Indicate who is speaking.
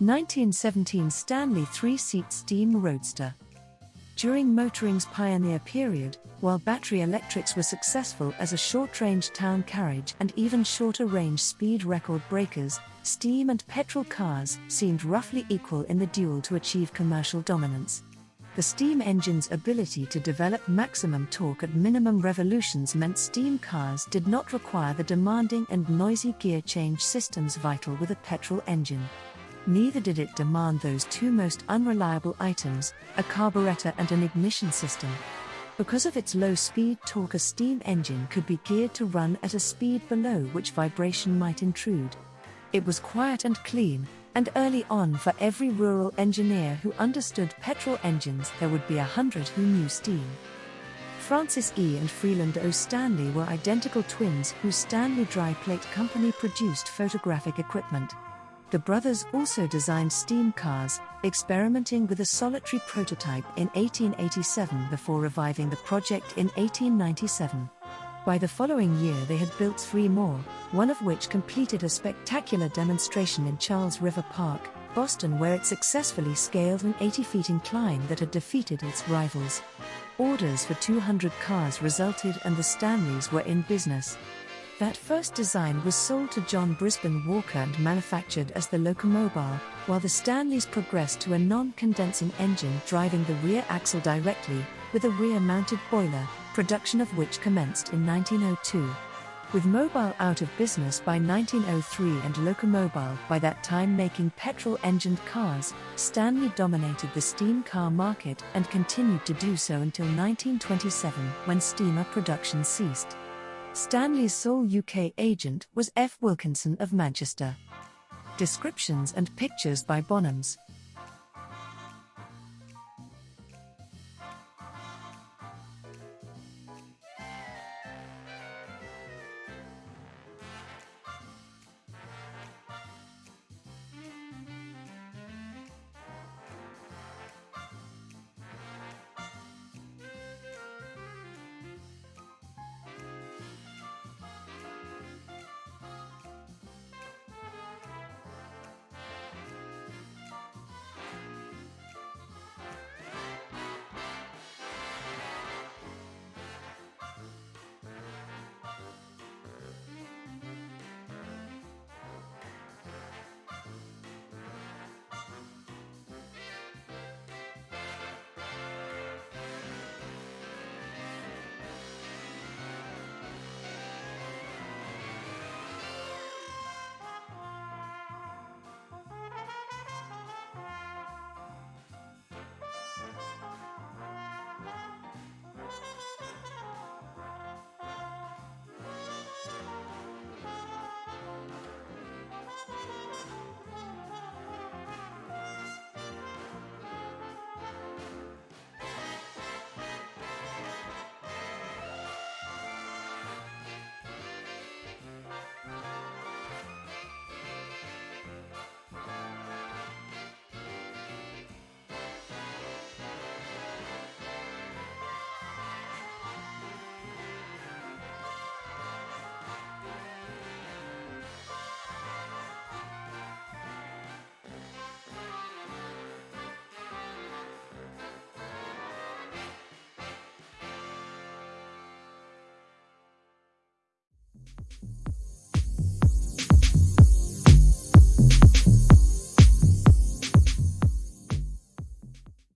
Speaker 1: 1917 Stanley three seat steam roadster. During motoring's pioneer period, while battery electrics were successful as a short range town carriage and even shorter range speed record breakers, steam and petrol cars seemed roughly equal in the duel to achieve commercial dominance. The steam engine's ability to develop maximum torque at minimum revolutions meant steam cars did not require the demanding and noisy gear change systems vital with a petrol engine. Neither did it demand those two most unreliable items a carburetor and an ignition system. Because of its low speed torque, a steam engine could be geared to run at a speed below which vibration might intrude. It was quiet and clean, and early on, for every rural engineer who understood petrol engines, there would be a hundred who knew steam. Francis E. and Freeland O. Stanley were identical twins whose Stanley Dry Plate Company produced photographic equipment. The brothers also designed steam cars, experimenting with a solitary prototype in 1887 before reviving the project in 1897. By the following year, they had built three more, one of which completed a spectacular demonstration in Charles River Park, Boston, where it successfully scaled an 80 feet incline that had defeated its rivals. Orders for 200 cars resulted, and the Stanleys were in business. That first design was sold to John Brisbane Walker and manufactured as the Locomobile, while the Stanleys progressed to a non condensing engine driving the rear axle directly, with a rear mounted boiler, production of which commenced in 1902. With Mobile out of business by 1903 and Locomobile by that time making petrol engined cars, Stanley dominated the steam car market and continued to do so until 1927 when steamer production ceased. Stanley's sole UK agent was F. Wilkinson of Manchester. Descriptions and pictures by Bonhams.